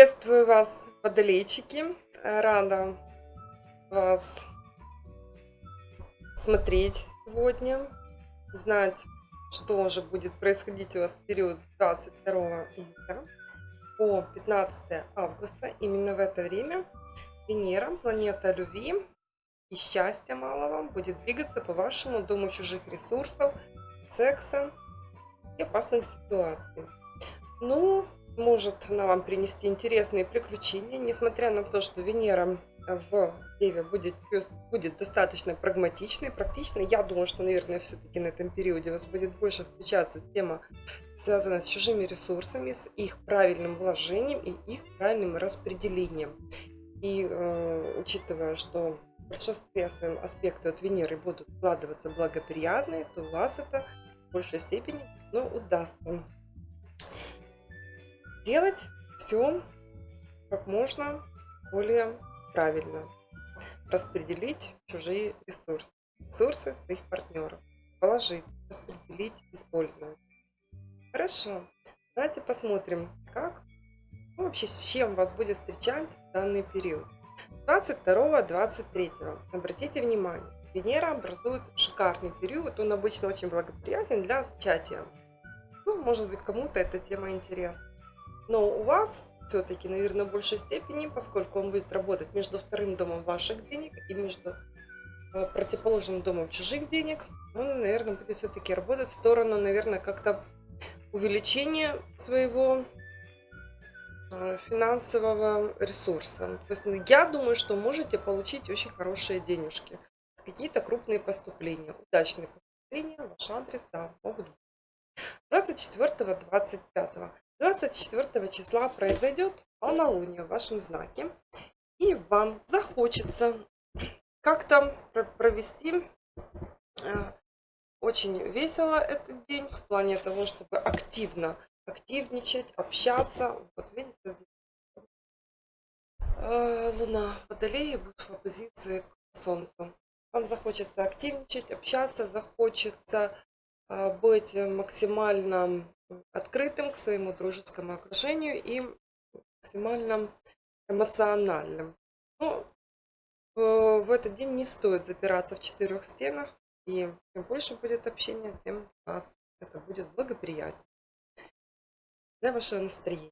Приветствую вас, водолейчики. Рада вас смотреть сегодня, узнать, что же будет происходить у вас в период с 22 июля по 15 августа. Именно в это время Венера, планета любви и счастья малого, будет двигаться по вашему дому чужих ресурсов, секса и опасных ситуаций. Ну, может она вам принести интересные приключения, несмотря на то, что Венера в Деве будет, будет достаточно прагматичной, практичной. Я думаю, что, наверное, все-таки на этом периоде у вас будет больше включаться тема, связанная с чужими ресурсами, с их правильным вложением и их правильным распределением. И э, учитывая, что в большинстве своем аспекты от Венеры будут вкладываться благоприятные, то у вас это в большей степени ну, удастся делать все как можно более правильно. Распределить чужие ресурсы. Ресурсы своих партнеров. Положить, распределить, использовать. Хорошо. Давайте посмотрим, как ну, вообще с чем вас будет встречать данный период. 22-23. Обратите внимание, Венера образует шикарный период. Он обычно очень благоприятен для зачатия. Ну, может быть, кому-то эта тема интересна. Но у вас все-таки, наверное, в большей степени, поскольку он будет работать между вторым домом ваших денег и между э, противоположным домом чужих денег, он, наверное, будет все-таки работать в сторону, наверное, как-то увеличения своего э, финансового ресурса. То есть ну, я думаю, что можете получить очень хорошие денежки. Какие-то крупные поступления, удачные поступления, ваш адрес, да, могут быть. 24-25. 24 числа произойдет полнолуние в вашем знаке. И вам захочется как-то провести э, очень весело этот день в плане того, чтобы активно активничать, общаться. Вот видите, э, Луна в будет в оппозиции к Солнцу. Вам захочется активничать, общаться, захочется э, быть максимально открытым к своему дружескому окружению и максимально эмоциональным. Но ну, в этот день не стоит запираться в четырех стенах, и чем больше будет общения, тем у вас это будет благоприятнее для вашего настроения.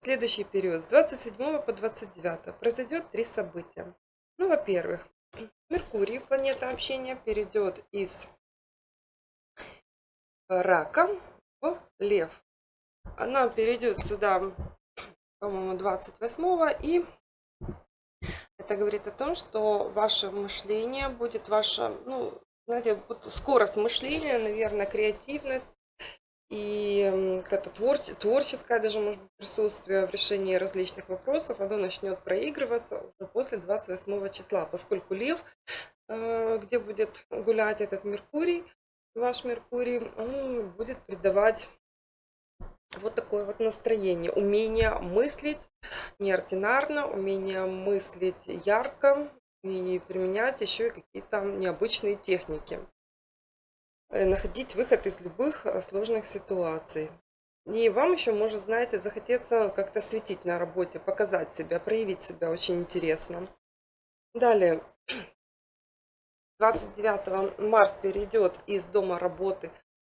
Следующий период с 27 по 29 произойдет три события. Ну, во-первых, Меркурий, планета общения, перейдет из рака лев. Она перейдет сюда, по-моему, 28 и это говорит о том, что ваше мышление будет ваша, ну, знаете, скорость мышления, наверное, креативность и какая-то творче, творческое даже может быть, присутствие в решении различных вопросов, оно начнет проигрываться уже после 28 числа, поскольку Лев, э, где будет гулять этот Меркурий, ваш Меркурий, он будет придавать вот такое вот настроение, умение мыслить неординарно, умение мыслить ярко и применять еще и какие-то необычные техники. Э, находить выход из любых э, сложных ситуаций. И вам еще может, знаете, захотеться как-то светить на работе, показать себя, проявить себя очень интересно. Далее, 29 Марс перейдет из дома работы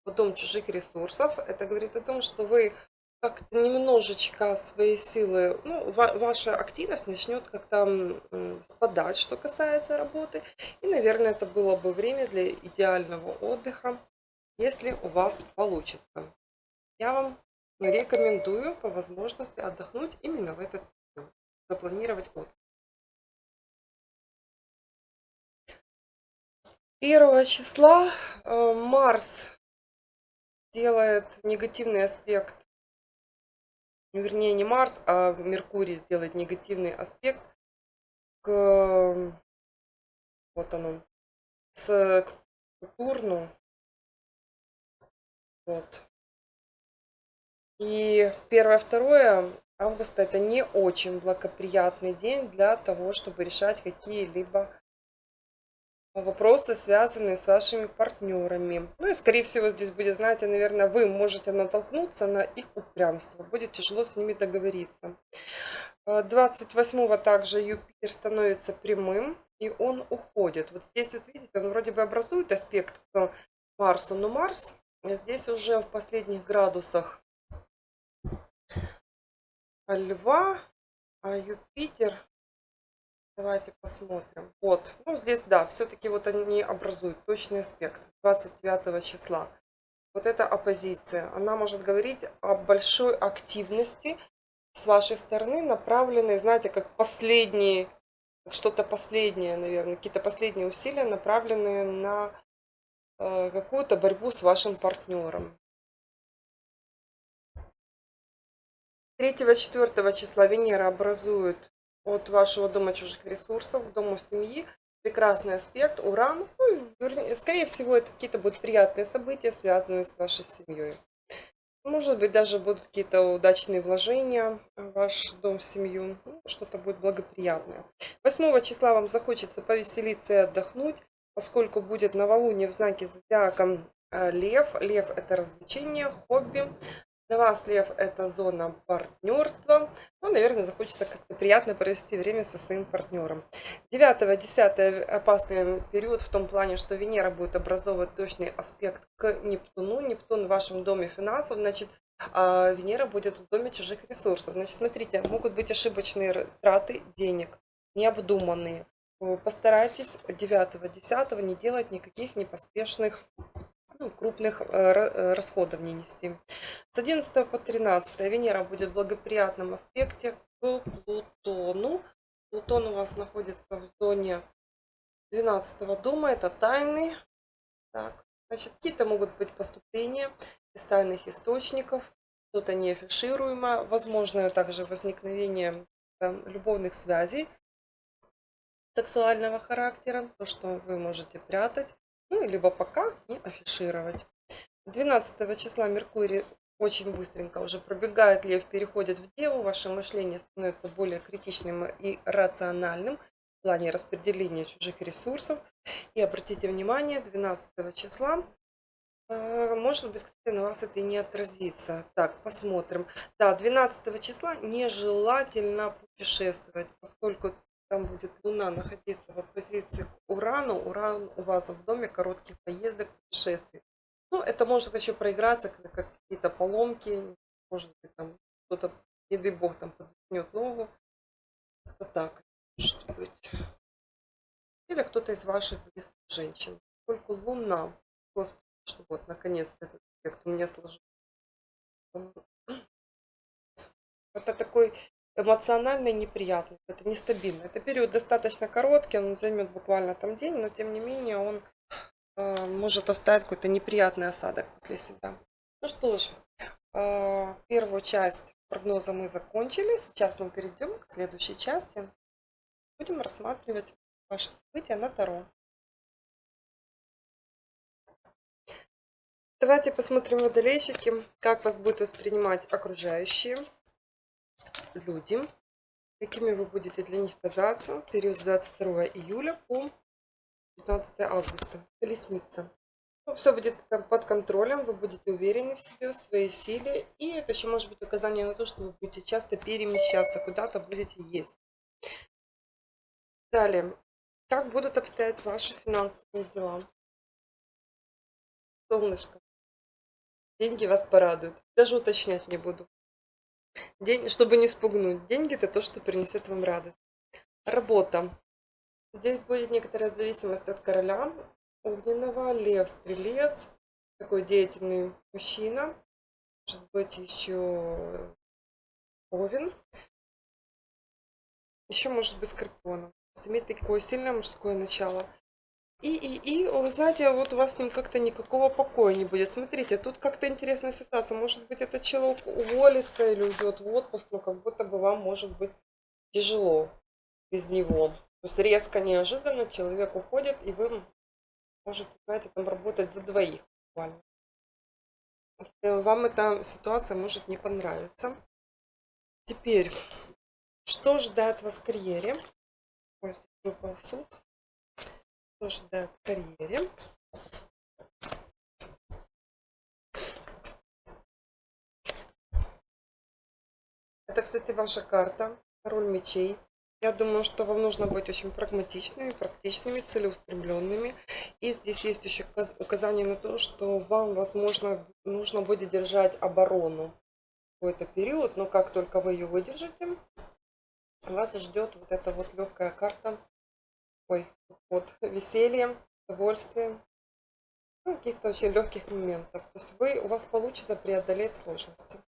в дом чужих ресурсов. Это говорит о том, что вы как-то немножечко свои силы, ну, ваша активность начнет как-то спадать, что касается работы. И, наверное, это было бы время для идеального отдыха, если у вас получится. Я вам рекомендую по возможности отдохнуть именно в этот день, запланировать отдых. 1 числа э, Марс делает негативный аспект, ну, вернее не Марс, а Меркурий сделает негативный аспект к, вот оно, с к Турну. Вот. И первое-второе августа это не очень благоприятный день для того, чтобы решать какие-либо вопросы, связанные с вашими партнерами. Ну и, скорее всего, здесь будет, знаете, наверное, вы можете натолкнуться на их упрямство. Будет тяжело с ними договориться. 28-го также Юпитер становится прямым, и он уходит. Вот здесь, вот видите, он вроде бы образует аспект к Марсу, но Марс здесь уже в последних градусах Льва, а Юпитер, давайте посмотрим. Вот, ну здесь, да, все-таки вот они образуют точный аспект 29 числа. Вот эта оппозиция, она может говорить о большой активности с вашей стороны, направленной, знаете, как последние, что-то последнее, наверное, какие-то последние усилия, направленные на э, какую-то борьбу с вашим партнером. 3-4 числа Венера образует от вашего дома чужих ресурсов к дому семьи прекрасный аспект, Уран. Ну, скорее всего, это какие-то будут приятные события, связанные с вашей семьей. Может быть, даже будут какие-то удачные вложения в ваш дом, семью. Ну, Что-то будет благоприятное. 8 числа вам захочется повеселиться и отдохнуть, поскольку будет новолуние в знаке зодиака э, Лев. Лев – это развлечение, хобби. Для вас, Лев, это зона партнерства. Ну, наверное, захочется как-то приятно провести время со своим партнером. 9-10 опасный период в том плане, что Венера будет образовывать точный аспект к Нептуну. Нептун в вашем доме финансов, значит, а Венера будет в доме чужих ресурсов. Значит, смотрите, могут быть ошибочные траты денег, необдуманные. Постарайтесь 9-10 не делать никаких непоспешных ну, крупных э, э, расходов не нести. С 11 по 13 Венера будет в благоприятном аспекте к Плутону. Плутон у вас находится в зоне 12 дома, это тайны. Так, значит, какие-то могут быть поступления из тайных источников, что-то неафишируемо, возможно также возникновение там, любовных связей сексуального характера, то, что вы можете прятать ну, либо пока не афишировать. 12 числа Меркурий очень быстренько уже пробегает, Лев переходит в Деву, ваше мышление становится более критичным и рациональным в плане распределения чужих ресурсов. И обратите внимание, 12 числа, э, может быть, кстати, на вас это и не отразится. Так, посмотрим. Да, 12 числа нежелательно путешествовать, поскольку там будет Луна находиться в оппозиции к Урану. Уран у вас в доме коротких поездок, путешествий. Ну, это может еще проиграться, как, как какие-то поломки, может быть, там кто-то, не дай бог, там подпнет ногу. Как-то так может быть. Или кто-то из ваших близких женщин. Только Луна. Господи, что вот, наконец-то этот эффект у меня сложился. Это такой эмоционально неприятный, это нестабильно. Это период достаточно короткий, он займет буквально там день, но тем не менее он э, может оставить какой-то неприятный осадок после себя. Ну что ж, э, первую часть прогноза мы закончили. Сейчас мы перейдем к следующей части. Будем рассматривать ваши события на Таро. Давайте посмотрим водолейщики, как вас будут воспринимать окружающие люди, какими вы будете для них казаться в период с 22 июля по 15 августа. Колесница. Ну, все будет под контролем, вы будете уверены в себе, в своей силе. И это еще может быть указание на то, что вы будете часто перемещаться, куда-то будете есть. Далее. Как будут обстоять ваши финансовые дела? Солнышко. Деньги вас порадуют. Даже уточнять не буду. День, чтобы не спугнуть. Деньги – это то, что принесет вам радость. Работа. Здесь будет некоторая зависимость от короля огненного, лев, стрелец, такой деятельный мужчина, может быть еще овен, еще может быть скорпион. Иметь такое сильное мужское начало – и, и, и, вы знаете, вот у вас с ним как-то никакого покоя не будет. Смотрите, тут как-то интересная ситуация. Может быть, этот человек уволится или уйдет в отпуск, но как будто бы вам может быть тяжело без него. То есть резко, неожиданно человек уходит, и вы можете, знаете, там работать за двоих буквально. Э, вам эта ситуация может не понравиться. Теперь, что ждать вас в карьере? Ой, выпал суд. Что ожидает в карьере? Это, кстати, ваша карта, король мечей. Я думаю, что вам нужно быть очень прагматичными, практичными, целеустремленными. И здесь есть еще указание на то, что вам, возможно, нужно будет держать оборону какой-то период, но как только вы ее выдержите, вас ждет вот эта вот легкая карта, вот веселье, удовольствие, ну, каких-то очень легких моментов. То есть вы, у вас получится преодолеть сложности.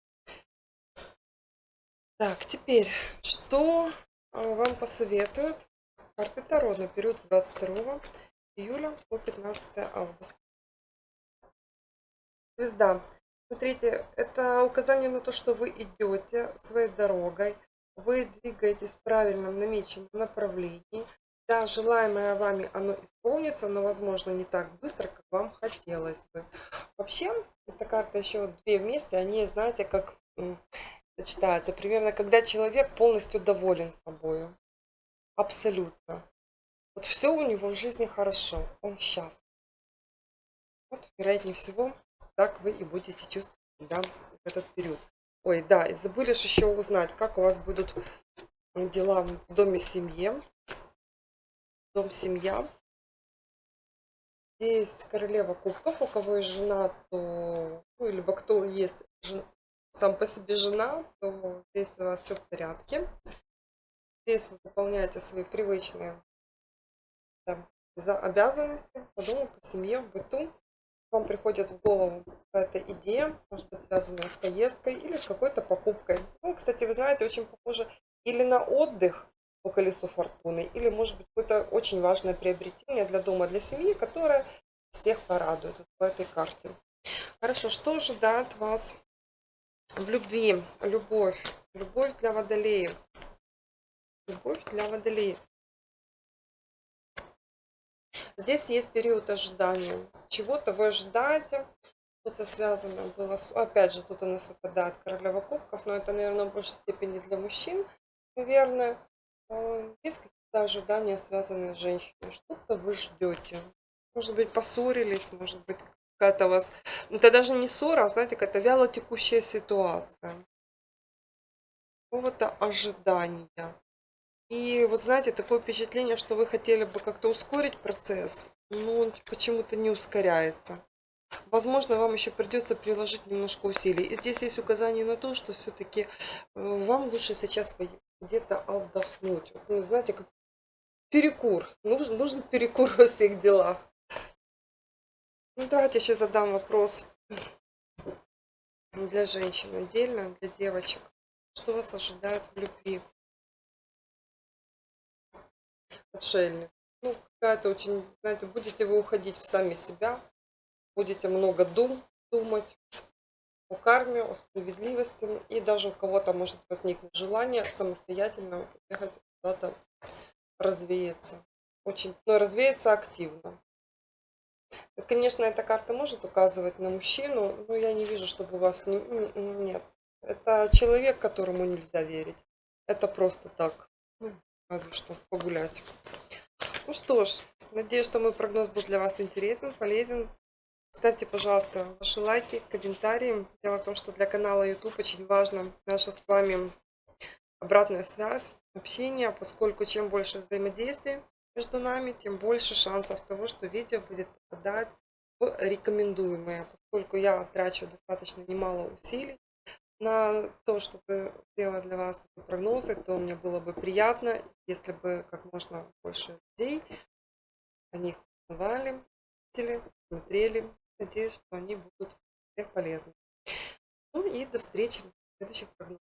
Так, теперь, что а, вам посоветуют карты Таро на период с 22 июля по 15 августа? Звезда. Смотрите, это указание на то, что вы идете своей дорогой, вы двигаетесь в правильном намеченном направлении. Да, желаемое вами оно исполнится, но, возможно, не так быстро, как вам хотелось бы. Вообще, эта карта еще две вместе, они, знаете, как сочетаются. Примерно, когда человек полностью доволен собой. Абсолютно. Вот все у него в жизни хорошо, он счастлив. Вот, вероятнее всего, так вы и будете чувствовать себя в этот период. Ой, да, и забыли еще узнать, как у вас будут дела в доме семьи. Дом семья. Здесь королева кубков, у кого есть жена, то, ну, либо кто есть жен, сам по себе жена, то здесь у вас все в порядке. Здесь вы выполняете свои привычные да, за обязанности по дому, по семье, в быту вам приходит в голову какая-то идея, может быть, связанная с поездкой или с какой-то покупкой. Ну, кстати, вы знаете, очень похоже или на отдых по колесу фортуны, или, может быть, какое-то очень важное приобретение для дома, для семьи, которое всех порадует по этой карте. Хорошо, что ожидает вас в любви? Любовь. Любовь для водолеев. Любовь для водолеев. Здесь есть период ожидания. Чего-то вы ожидаете, что-то связано было с... Опять же, тут у нас выпадает королева кубков, но это, наверное, в большей степени для мужчин, наверное. Э, есть какие-то ожидания, связанные с женщиной. Что-то вы ждете. Может быть, поссорились, может быть, какая-то у вас... Это даже не ссора, а, знаете, какая-то вяло текущая ситуация. Какого-то ожидания. И вот знаете, такое впечатление, что вы хотели бы как-то ускорить процесс, но он почему-то не ускоряется. Возможно, вам еще придется приложить немножко усилий. И здесь есть указание на то, что все-таки э, вам лучше сейчас где-то отдохнуть. Вот, ну, знаете, как перекур. Нужен, нужен перекур во всех делах. Ну, давайте еще задам вопрос для женщин отдельно, для девочек. Что вас ожидает в любви? отшельник. Ну, какая-то очень, знаете, будете вы уходить в сами себя, будете много дум, думать о карме, о справедливости, и даже у кого-то может возникнуть желание самостоятельно уехать куда-то развеяться. Очень, но развеяться активно. Конечно, эта карта может указывать на мужчину, но я не вижу, чтобы у вас не, нет. Это человек, которому нельзя верить. Это просто так. Разве что погулять. Ну что ж, надеюсь, что мой прогноз был для вас интересен, полезен. Ставьте, пожалуйста, ваши лайки, комментарии. Дело в том, что для канала YouTube очень важна наша с вами обратная связь, общение, поскольку чем больше взаимодействия между нами, тем больше шансов того, что видео будет попадать в рекомендуемые, поскольку я трачу достаточно немало усилий на то, чтобы сделать для вас прогнозы, то мне было бы приятно, если бы как можно больше людей о них узнавали, смотрели. Надеюсь, что они будут всех полезны. Ну и до встречи в следующих прогнозах.